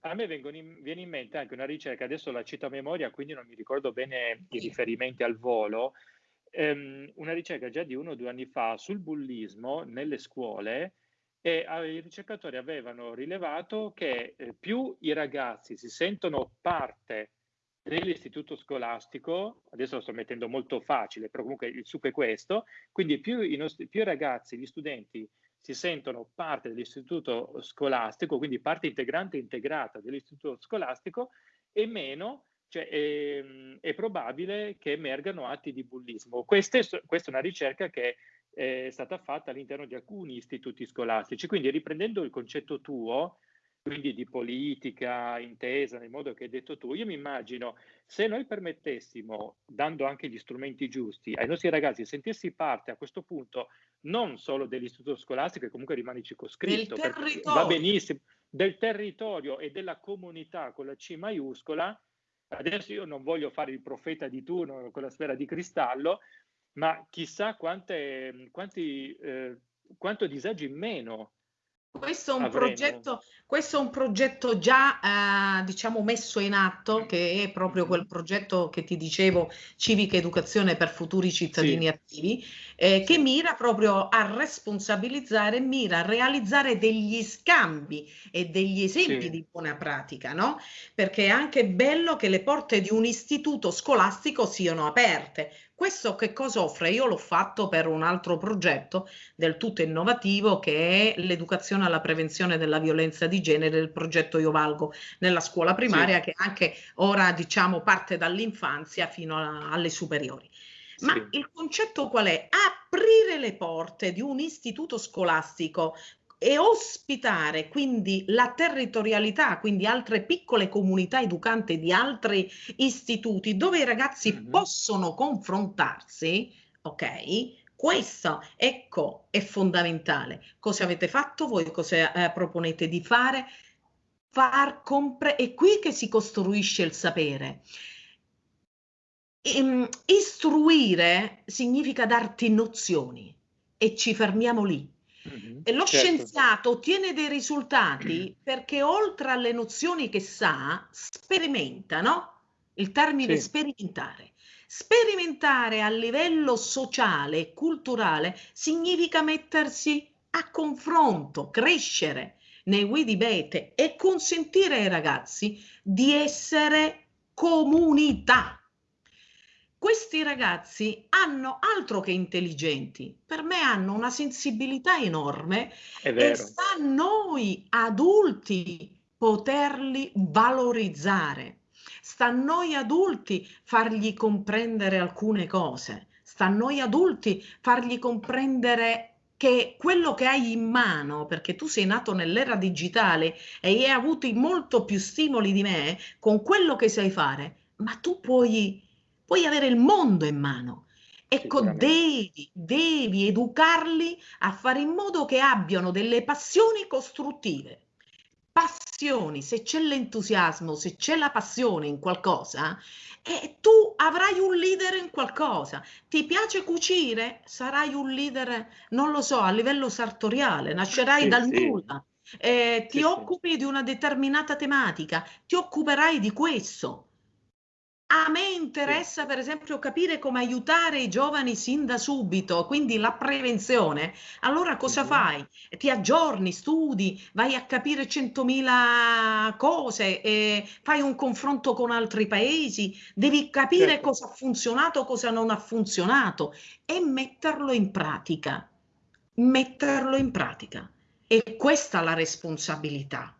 a me in, viene in mente anche una ricerca, adesso la cito a memoria, quindi non mi ricordo bene i riferimenti al volo, ehm, una ricerca già di uno o due anni fa sul bullismo nelle scuole e i ricercatori avevano rilevato che eh, più i ragazzi si sentono parte dell'istituto scolastico, adesso lo sto mettendo molto facile, però comunque il succo è questo, quindi più i, nostri, più i ragazzi, gli studenti si sentono parte dell'istituto scolastico, quindi parte integrante e integrata dell'istituto scolastico, e meno cioè, è, ehm, è, probabile che emergano atti di bullismo. Questa è, questa è una ricerca che è stata fatta all'interno di alcuni istituti scolastici. Quindi riprendendo il concetto tuo, quindi di politica intesa nel modo che hai detto tu, io mi immagino se noi permettessimo, dando anche gli strumenti giusti ai nostri ragazzi, sentirsi parte a questo punto non solo dell'istituto scolastico che comunque rimane circoscritto, va benissimo, del territorio e della comunità con la C maiuscola, adesso io non voglio fare il profeta di turno con la sfera di cristallo, ma chissà quante, quanti, eh, quanto disagi in meno questo è, progetto, questo è un progetto, già eh, diciamo messo in atto, che è proprio quel progetto che ti dicevo, civica educazione per futuri cittadini sì. attivi, eh, che mira proprio a responsabilizzare, mira a realizzare degli scambi e degli esempi sì. di buona pratica, no? Perché è anche bello che le porte di un istituto scolastico siano aperte. Questo che cosa offre? Io l'ho fatto per un altro progetto del tutto innovativo che è l'educazione alla prevenzione della violenza di genere del progetto Io Valgo nella scuola primaria sì. che anche ora diciamo parte dall'infanzia fino a, alle superiori. Ma sì. il concetto qual è? Aprire le porte di un istituto scolastico e ospitare quindi la territorialità, quindi altre piccole comunità educante di altri istituti dove i ragazzi mm-hmm. possono confrontarsi, ok? Questo, ecco, è fondamentale. Cosa avete fatto voi? Cosa eh, proponete di fare? Far compre- è qui che si costruisce il sapere. Ehm, istruire significa darti nozioni e ci fermiamo lì Mm-hmm, e lo certo. scienziato ottiene dei risultati perché oltre alle nozioni che sa, sperimenta, no? Il termine sì. sperimentare. Sperimentare a livello sociale e culturale significa mettersi a confronto, crescere nei Widibete e consentire ai ragazzi di essere comunità questi ragazzi hanno altro che intelligenti, per me hanno una sensibilità enorme e sta a noi adulti poterli valorizzare, sta a noi adulti fargli comprendere alcune cose, sta a noi adulti fargli comprendere che quello che hai in mano, perché tu sei nato nell'era digitale e hai avuto molto più stimoli di me, con quello che sai fare, ma tu puoi puoi avere il mondo in mano. Ecco, devi, devi educarli a fare in modo che abbiano delle passioni costruttive. Passioni, se c'è l'entusiasmo, se c'è la passione in qualcosa, eh, tu avrai un leader in qualcosa. Ti piace cucire? Sarai un leader, non lo so, a livello sartoriale, nascerai sì, dal sì. nulla. Eh, ti sì, occupi di una determinata tematica, ti occuperai di questo. A me interessa per esempio capire come aiutare i giovani sin da subito, quindi la prevenzione. Allora cosa fai? Ti aggiorni, studi, vai a capire centomila cose, e fai un confronto con altri paesi, devi capire certo. cosa ha funzionato, cosa non ha funzionato e metterlo in pratica. Metterlo in pratica. E questa è la responsabilità.